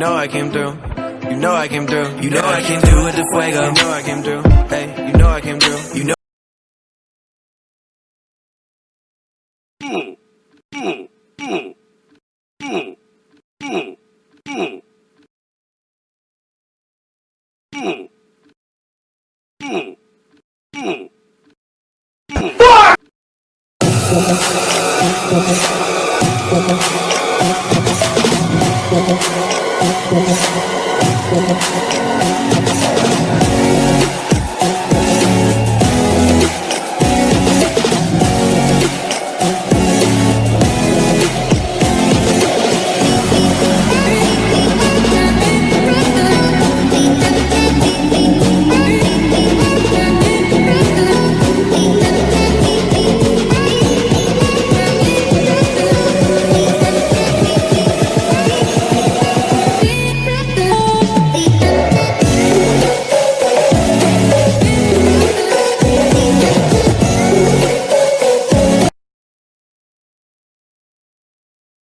know I came through. You know I came through. You know I came through with the fuego. You know I came through. Hey, you know I came through. You know. Fuck! Thank you.